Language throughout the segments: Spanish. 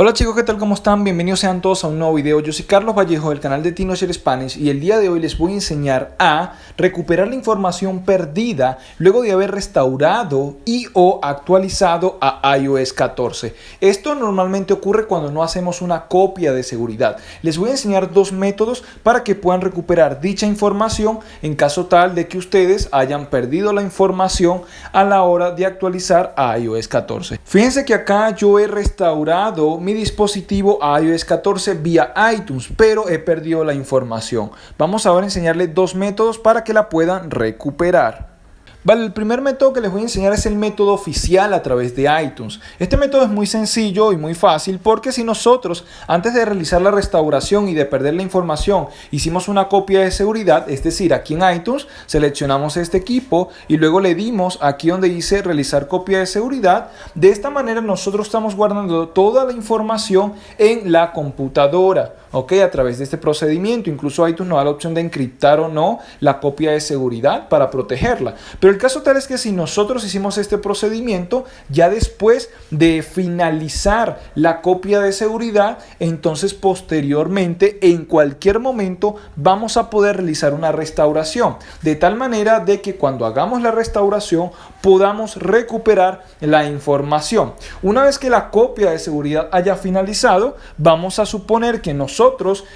Hola chicos, ¿qué tal? ¿Cómo están? Bienvenidos sean todos a un nuevo video. Yo soy Carlos Vallejo del canal de TinoShare Spanish y el día de hoy les voy a enseñar a recuperar la información perdida luego de haber restaurado y o actualizado a iOS 14. Esto normalmente ocurre cuando no hacemos una copia de seguridad. Les voy a enseñar dos métodos para que puedan recuperar dicha información en caso tal de que ustedes hayan perdido la información a la hora de actualizar a iOS 14. Fíjense que acá yo he restaurado mi dispositivo a iOS 14 vía iTunes, pero he perdido la información. Vamos ahora a enseñarle dos métodos para que la puedan recuperar. Vale, el primer método que les voy a enseñar es el método oficial a través de iTunes. Este método es muy sencillo y muy fácil porque si nosotros antes de realizar la restauración y de perder la información hicimos una copia de seguridad, es decir, aquí en iTunes seleccionamos este equipo y luego le dimos aquí donde dice realizar copia de seguridad, de esta manera nosotros estamos guardando toda la información en la computadora ok, a través de este procedimiento. Incluso iTunes nos da la opción de encriptar o no la copia de seguridad para protegerla. Pero el caso tal es que si nosotros hicimos este procedimiento, ya después de finalizar la copia de seguridad, entonces posteriormente, en cualquier momento, vamos a poder realizar una restauración. De tal manera de que cuando hagamos la restauración, podamos recuperar la información. Una vez que la copia de seguridad haya finalizado, vamos a suponer que nosotros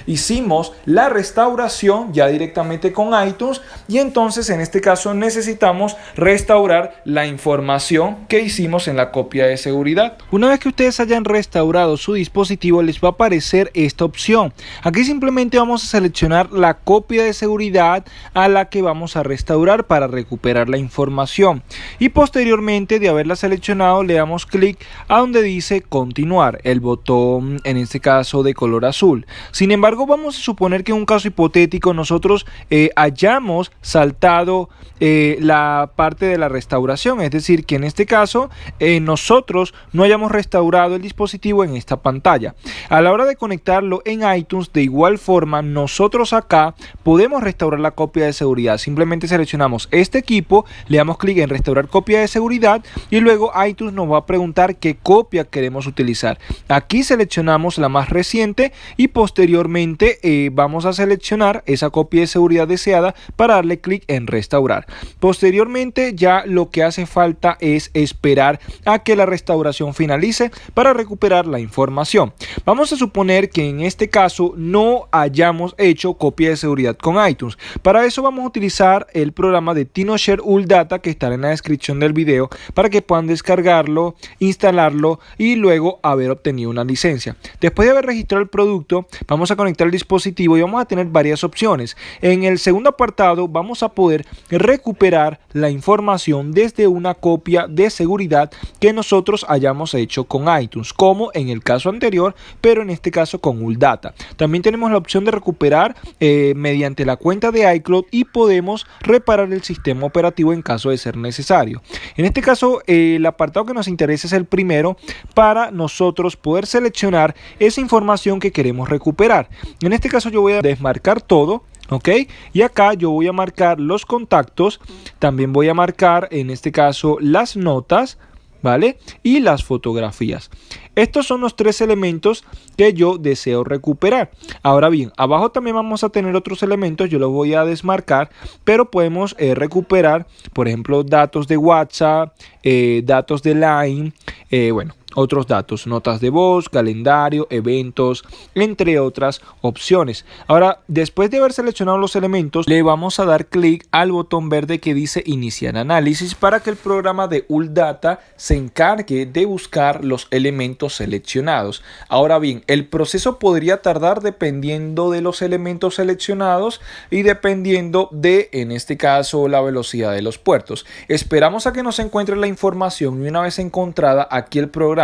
hicimos la restauración ya directamente con iTunes y entonces en este caso necesitamos restaurar la información que hicimos en la copia de seguridad. Una vez que ustedes hayan restaurado su dispositivo les va a aparecer esta opción. Aquí simplemente vamos a seleccionar la copia de seguridad a la que vamos a restaurar para recuperar la información y posteriormente de haberla seleccionado le damos clic a donde dice continuar el botón en este caso de color azul sin embargo, vamos a suponer que en un caso hipotético nosotros eh, hayamos saltado eh, la parte de la restauración, es decir, que en este caso eh, nosotros no hayamos restaurado el dispositivo en esta pantalla. A la hora de conectarlo en iTunes, de igual forma, nosotros acá podemos restaurar la copia de seguridad. Simplemente seleccionamos este equipo, le damos clic en restaurar copia de seguridad y luego iTunes nos va a preguntar qué copia queremos utilizar. Aquí seleccionamos la más reciente y posteriormente eh, vamos a seleccionar esa copia de seguridad deseada para darle clic en restaurar. Posteriormente ya lo que hace falta es esperar a que la restauración finalice para recuperar la información. Vamos a suponer que en este caso no hayamos hecho copia de seguridad con iTunes. Para eso vamos a utilizar el programa de TinoShare Data que está en la descripción del video para que puedan descargarlo, instalarlo y luego haber obtenido una licencia. Después de haber registrado el producto, vamos a conectar el dispositivo y vamos a tener varias opciones. En el segundo apartado vamos a poder recuperar la información desde una copia de seguridad que nosotros hayamos hecho con iTunes, como en el caso anterior, pero en este caso con ULData. También tenemos la opción de recuperar eh, mediante la cuenta de iCloud y podemos reparar el sistema operativo en caso de ser necesario. En este caso, eh, el apartado que nos interesa es el primero para nosotros poder seleccionar esa información que queremos recuperar recuperar. En este caso yo voy a desmarcar todo. ¿ok? Y acá yo voy a marcar los contactos, también voy a marcar en este caso las notas, ¿vale? Y las fotografías. Estos son los tres elementos que yo deseo recuperar. Ahora bien, abajo también vamos a tener otros elementos, yo los voy a desmarcar, pero podemos eh, recuperar, por ejemplo, datos de WhatsApp, eh, datos de Line, eh, bueno, otros datos, notas de voz, calendario, eventos, entre otras opciones. Ahora, después de haber seleccionado los elementos, le vamos a dar clic al botón verde que dice iniciar análisis para que el programa de ULData se encargue de buscar los elementos seleccionados. Ahora bien, el proceso podría tardar dependiendo de los elementos seleccionados y dependiendo de, en este caso, la velocidad de los puertos. Esperamos a que nos encuentre la información y una vez encontrada aquí el programa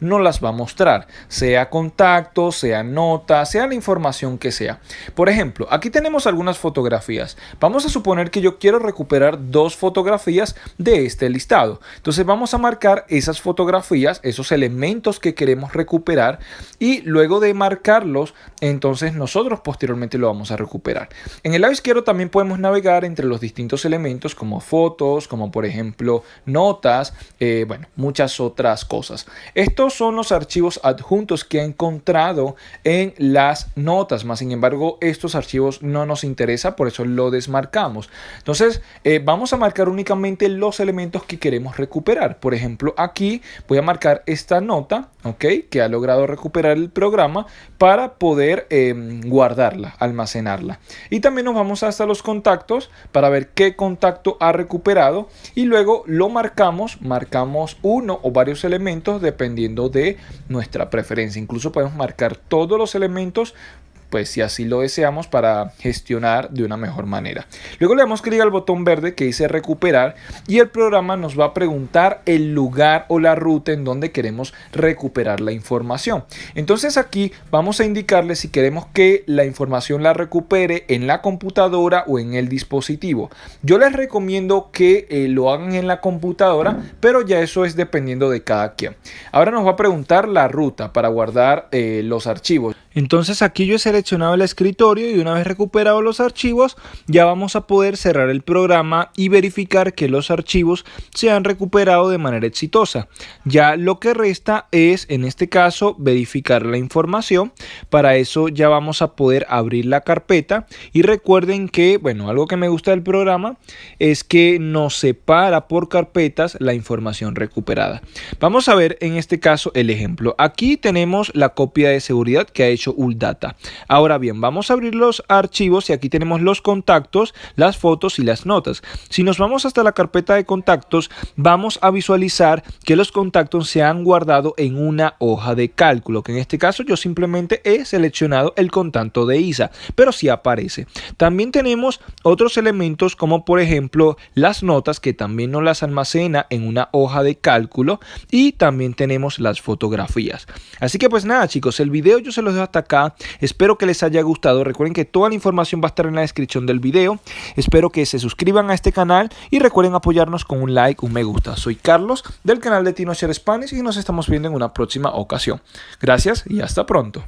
no las va a mostrar, sea contacto, sea nota, sea la información que sea. Por ejemplo, aquí tenemos algunas fotografías. Vamos a suponer que yo quiero recuperar dos fotografías de este listado. Entonces vamos a marcar esas fotografías, esos elementos que queremos recuperar y luego de marcarlos, entonces nosotros posteriormente lo vamos a recuperar. En el lado izquierdo también podemos navegar entre los distintos elementos como fotos, como por ejemplo notas, eh, bueno, muchas otras cosas. Estos son los archivos adjuntos que he encontrado en las notas, más sin embargo estos archivos no nos interesa, por eso lo desmarcamos. Entonces eh, vamos a marcar únicamente los elementos que queremos recuperar. Por ejemplo, aquí voy a marcar esta nota, ¿ok? Que ha logrado recuperar el programa para poder em, guardarla, almacenarla. Y también nos vamos hasta los contactos para ver qué contacto ha recuperado y luego lo marcamos, marcamos uno o varios elementos dependiendo de nuestra preferencia. Incluso podemos marcar todos los elementos pues si así lo deseamos para gestionar de una mejor manera. Luego le damos clic al botón verde que dice recuperar y el programa nos va a preguntar el lugar o la ruta en donde queremos recuperar la información. Entonces aquí vamos a indicarle si queremos que la información la recupere en la computadora o en el dispositivo. Yo les recomiendo que eh, lo hagan en la computadora, pero ya eso es dependiendo de cada quien. Ahora nos va a preguntar la ruta para guardar eh, los archivos. Entonces aquí yo he seleccionado el escritorio y una vez recuperado los archivos ya vamos a poder cerrar el programa y verificar que los archivos se han recuperado de manera exitosa. Ya lo que resta es en este caso verificar la información. Para eso ya vamos a poder abrir la carpeta y recuerden que bueno algo que me gusta del programa es que nos separa por carpetas la información recuperada. Vamos a ver en este caso el ejemplo. Aquí tenemos la copia de seguridad que ha hecho Uldata. Ahora bien, vamos a abrir los archivos y aquí tenemos los contactos, las fotos y las notas. Si nos vamos hasta la carpeta de contactos, vamos a visualizar que los contactos se han guardado en una hoja de cálculo, que en este caso yo simplemente he seleccionado el contacto de ISA, pero sí aparece. También tenemos otros elementos como por ejemplo las notas que también nos las almacena en una hoja de cálculo y también tenemos las fotografías. Así que pues nada chicos, el video yo se los dejo hasta acá. Espero que les haya gustado. Recuerden que toda la información va a estar en la descripción del video. Espero que se suscriban a este canal y recuerden apoyarnos con un like, un me gusta. Soy Carlos del canal de Tino Spanish y nos estamos viendo en una próxima ocasión. Gracias y hasta pronto.